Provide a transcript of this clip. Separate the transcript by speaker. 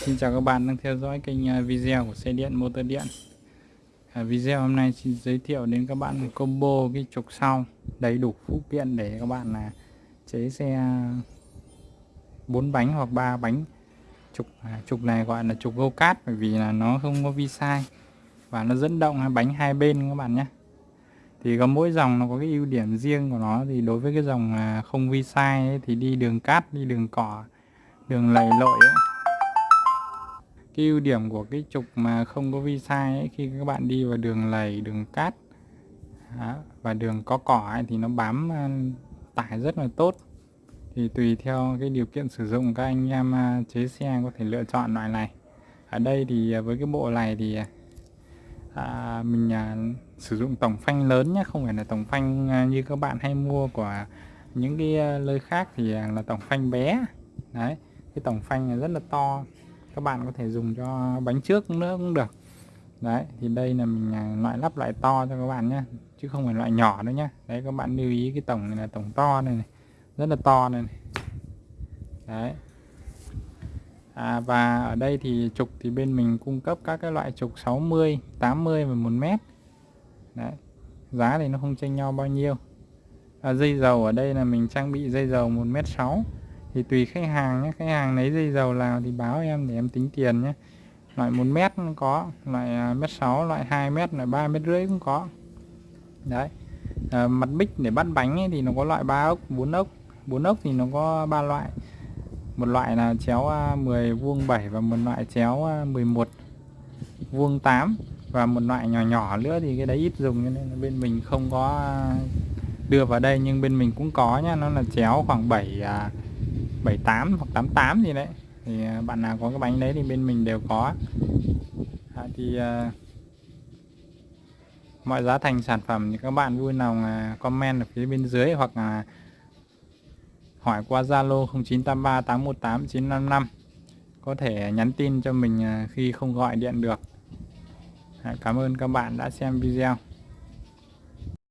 Speaker 1: Xin chào các bạn đang theo dõi kênh à, video của xe điện motor điện. À, Video hôm nay xin giới thiệu đến các bạn một combo cái trục sau đầy đủ phụ kiện để các bạn là chế xe à, 4 bánh hoặc 3 bánh. Trục à, trục này gọi là trục go kart bởi vì là nó không có vi sai và nó dẫn động bánh hai bên các bạn nhé. Thì có mỗi dòng nó có cái ưu điểm riêng của nó thì đối với cái dòng à, không vi sai ấy, thì đi đường cát đi đường cỏ đường lầy lội ấy, cái ưu điểm của cái trục mà không có vi sai ấy, khi các bạn đi vào đường lầy đường cát đó, và đường có cỏ ấy, thì nó bám tải rất là tốt. Thì tùy theo cái điều kiện sử dụng các anh em chế xe có thể lựa chọn loại này. Ở đây thì à, với cái bộ này thì à, à, mình à, sử dụng tổng phanh lớn nhé không phải là tổng phanh à, như các bạn hay mua của những cái nơi khác thì là tổng phanh bé. Đấy cái tổng phanh rất là to các bạn có thể dùng cho bánh trước nữa cũng được. Đấy thì đây là mình à, loại lắp loại to cho các bạn nhé chứ không phải loại nhỏ nữa nhé đấy các bạn lưu ý cái tổng này là tổng to này, này. rất là to này, này. đấy. À, và ở đây thì trục thì bên mình cung cấp các cái loại trục 60 80 và 1 mét. Đấy giá thì nó không chênh nhau bao nhiêu. À, dây dầu ở đây là mình trang bị dây dầu 1 mét 6 thì tùy khách hàng nhé khách hàng lấy dây dầu nào thì báo em để em tính tiền nhé. Loại 1 mét cũng có loại à, mét 6 loại 2 mét loại 3 mét rưỡi cũng có. Đấy à, mặt bích để bắt bánh ấy, thì nó có loại 3 ốc 4 ốc. 4 ốc thì nó có ba loại. Một loại là chéo à, 10 vuông 7 và một loại chéo à, 11 vuông 8 và một loại nhỏ nhỏ nữa thì cái đấy ít dùng cho nên là bên mình không có đưa vào đây nhưng bên mình cũng có nhá. Nó là chéo khoảng 7 à, 78 hoặc 88 gì đấy. Thì à, bạn nào có cái bánh đấy thì bên mình đều có. À, thì à, mọi giá thành sản phẩm thì các bạn vui lòng à, comment ở phía bên dưới hoặc là hỏi qua Zalo 0983 818 955 có thể nhắn tin cho mình à, khi không gọi điện được. À, cảm ơn các bạn đã xem video.